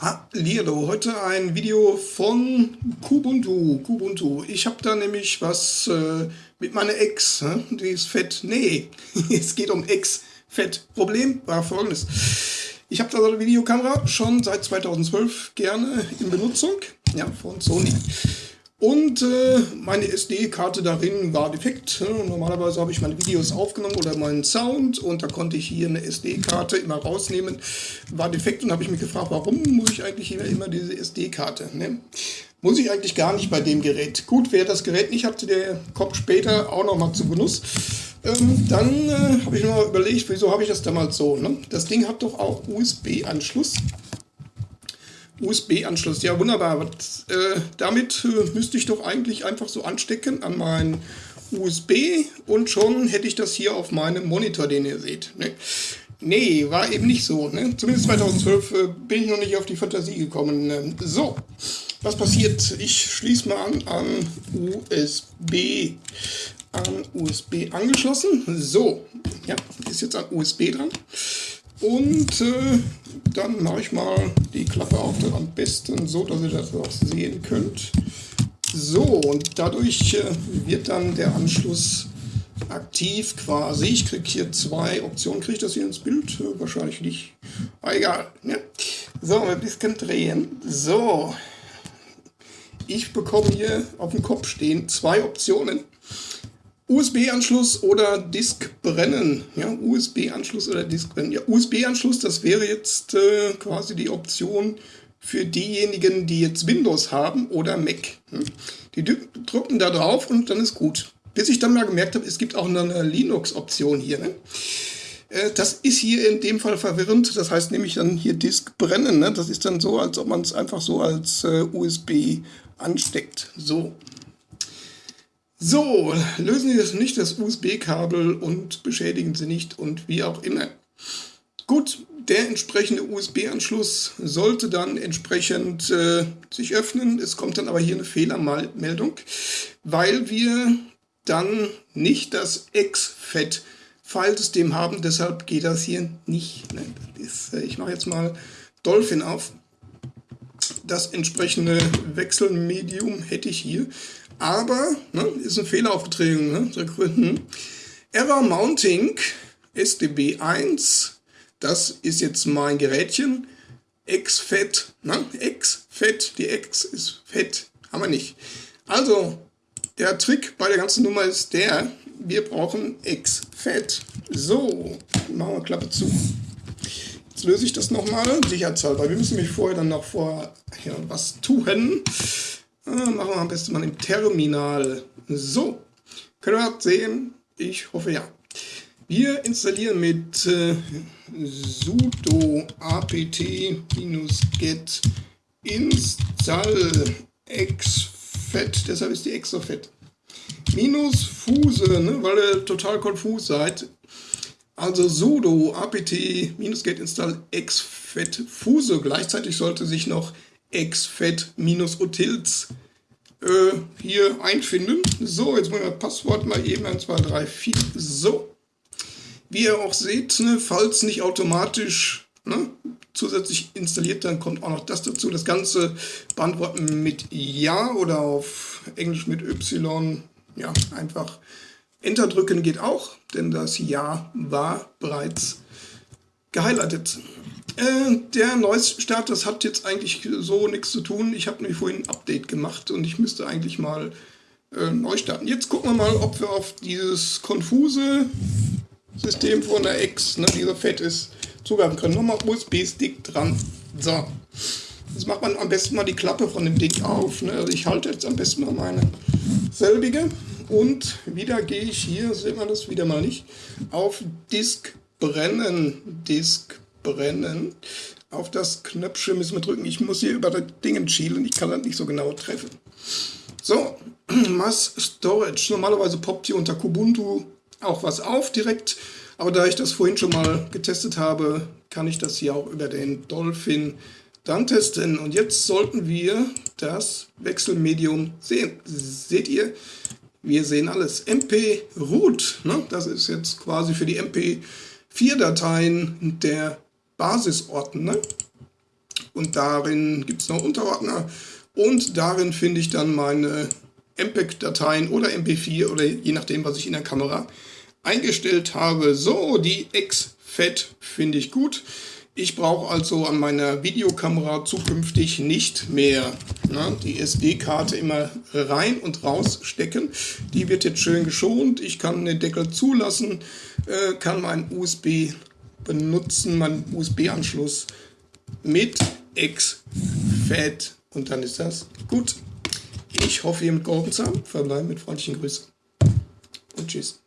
Hallihallo, heute ein Video von Kubuntu. Kubuntu. Ich habe da nämlich was äh, mit meiner Ex, ne? die ist fett. Nee, es geht um Ex-Fett. Problem war folgendes. Ich habe da so eine Videokamera schon seit 2012 gerne in Benutzung, ja, von Sony. Und äh, meine SD-Karte darin war defekt. Normalerweise habe ich meine Videos aufgenommen oder meinen Sound und da konnte ich hier eine SD-Karte immer rausnehmen. War defekt und habe ich mich gefragt, warum muss ich eigentlich immer, immer diese SD-Karte? Ne? Muss ich eigentlich gar nicht bei dem Gerät. Gut, wer das Gerät nicht hatte, der kommt später auch nochmal zu Genuss. Ähm, dann äh, habe ich mir mal überlegt, wieso habe ich das damals so? Ne? Das Ding hat doch auch USB-Anschluss. USB-Anschluss. Ja, wunderbar. Äh, damit äh, müsste ich doch eigentlich einfach so anstecken an meinen USB und schon hätte ich das hier auf meinem Monitor, den ihr seht. Ne? Nee, war eben nicht so. Ne? Zumindest 2012 äh, bin ich noch nicht auf die Fantasie gekommen. Ne? So, was passiert? Ich schließe mal an an USB. An USB angeschlossen. So, ja, ist jetzt an USB dran. Und äh, dann mache ich mal die Klappe auf, am besten so, dass ihr das auch sehen könnt. So, und dadurch äh, wird dann der Anschluss aktiv quasi. Ich kriege hier zwei Optionen. Kriege ich das hier ins Bild? Äh, wahrscheinlich nicht. Aber egal. Ja. So, ein bisschen drehen. So. Ich bekomme hier auf dem Kopf stehen zwei Optionen. USB-Anschluss oder Disk brennen. Ja, USB-Anschluss oder Disk brennen. Ja, USB-Anschluss, das wäre jetzt äh, quasi die Option für diejenigen, die jetzt Windows haben oder Mac. Hm? Die drücken da drauf und dann ist gut. Bis ich dann mal gemerkt habe, es gibt auch eine Linux-Option hier. Ne? Äh, das ist hier in dem Fall verwirrend. Das heißt nämlich dann hier Disk brennen. Ne? Das ist dann so, als ob man es einfach so als äh, USB ansteckt. So. So, lösen Sie das nicht das USB-Kabel und beschädigen Sie nicht und wie auch immer. Gut, der entsprechende USB-Anschluss sollte dann entsprechend äh, sich öffnen. Es kommt dann aber hier eine Fehlermeldung, weil wir dann nicht das Ex-FAT-Filesystem haben. Deshalb geht das hier nicht. Ne? Das äh, ich mache jetzt mal Dolphin auf. Das entsprechende Wechselmedium hätte ich hier. Aber, ne, ist ein Fehler aufgetreten, ne, Error Mounting SDB1, das ist jetzt mein Gerätchen. X-Fett, ne, X-Fett, die X ist fett, haben wir nicht. Also, der Trick bei der ganzen Nummer ist der, wir brauchen X-Fett. So, machen wir Klappe zu. Jetzt löse ich das nochmal, sicherheitshalber. Wir müssen mich vorher dann noch vor ja, was tun. Ah, machen wir am besten mal im Terminal. So, können wir sehen? Ich hoffe ja. Wir installieren mit äh, sudo apt-get install exfet, deshalb ist die extra fett. Minus fuse, ne, weil ihr total konfus seid. Also sudo apt-get install exfet fuse. Gleichzeitig sollte sich noch exfet minus utils äh, hier einfinden. So, jetzt wollen wir das Passwort mal eben 1, 2, 3, 4. So. Wie ihr auch seht, ne, falls nicht automatisch ne, zusätzlich installiert, dann kommt auch noch das dazu. Das Ganze beantworten mit Ja oder auf Englisch mit Y. Ja, einfach Enter drücken geht auch, denn das Ja war bereits gehighlightet. Äh, der Neustart, das hat jetzt eigentlich so nichts zu tun. Ich habe nämlich vorhin ein Update gemacht und ich müsste eigentlich mal äh, neu starten. Jetzt gucken wir mal, ob wir auf dieses konfuse System von der X, ne, die so fett ist, zugreifen können. Nochmal USB-Stick dran. So. Jetzt macht man am besten mal die Klappe von dem Ding auf. Ne? Also ich halte jetzt am besten mal meine selbige. Und wieder gehe ich hier, sieht man das wieder mal nicht, auf Disk brennen. Disk brennen. Auf das Knöpfchen müssen wir drücken. Ich muss hier über das Ding schielen. Ich kann das nicht so genau treffen. So, Mass Storage. Normalerweise poppt hier unter Kubuntu auch was auf direkt. Aber da ich das vorhin schon mal getestet habe, kann ich das hier auch über den Dolphin dann testen. Und jetzt sollten wir das Wechselmedium sehen. Seht ihr? Wir sehen alles. MP Root, ne? das ist jetzt quasi für die MP4-Dateien der Basisordner. Und darin gibt es noch Unterordner. Und darin finde ich dann meine MPEG-Dateien oder MP4 oder je nachdem, was ich in der Kamera eingestellt habe. So, die X-FAT finde ich gut. Ich brauche also an meiner Videokamera zukünftig nicht mehr na, die SD-Karte immer rein und raus stecken. Die wird jetzt schön geschont. Ich kann den Deckel zulassen, äh, kann meinen USB benutzen, meinen USB-Anschluss mit X-FAT und dann ist das gut. Ich hoffe, ihr mit geholfen zu haben. Verbleiben mit freundlichen Grüßen und tschüss.